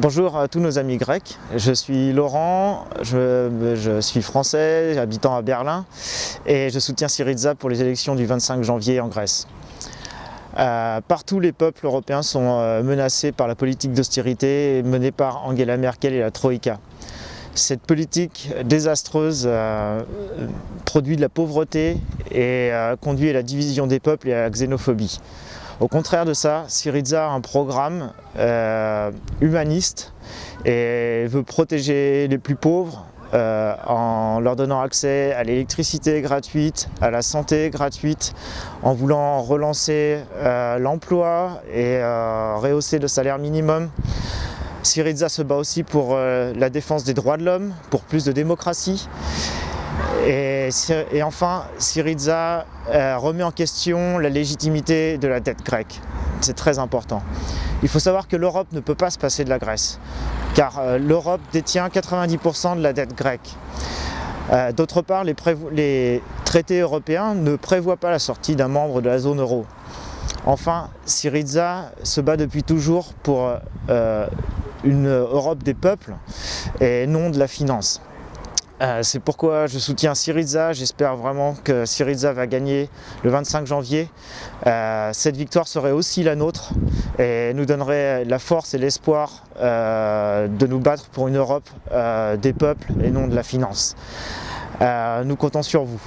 Bonjour à tous nos amis grecs, je suis Laurent, je, suis français, habitant à Berlin et je soutiens Syriza pour les élections du 25 janvier en Grèce. Euh, partout les peuples européens sont euh, menacés par la politique d'austérité menée par Angela Merkel et la Troïka. Cette politique désastreuse euh, produit de la pauvreté et conduit à la division des peuples et à la xénophobie. Au contraire de ça, Syriza a un programme euh, humaniste et veut protéger les plus pauvres euh, en leur donnant accès à l'électricité gratuite, à la santé gratuite, en voulant relancer euh, l'emploi et rehausser le salaire minimum. Syriza se bat aussi pour la défense des droits de l'homme, pour plus de démocratie. Et, enfin, Syriza euh, remet en question la légitimité de la dette grecque. C'est très important. Il faut savoir que l'Europe ne peut pas se passer de la Grèce, car euh, l'Europe détient 90% de la dette grecque. Euh, d'autre part, les, traités européens ne prévoient pas la sortie d'un membre de la zone euro. Enfin, Syriza se bat depuis toujours pour une Europe des peuples et non de la finance. Euh, c'est pourquoi je soutiens Syriza, j'espère vraiment que Syriza va gagner le 25 janvier. Euh, cette victoire serait aussi la nôtre et nous donnerait la force et l'espoir euh, de nous battre pour une Europe des peuples et non de la finance. nous comptons sur vous.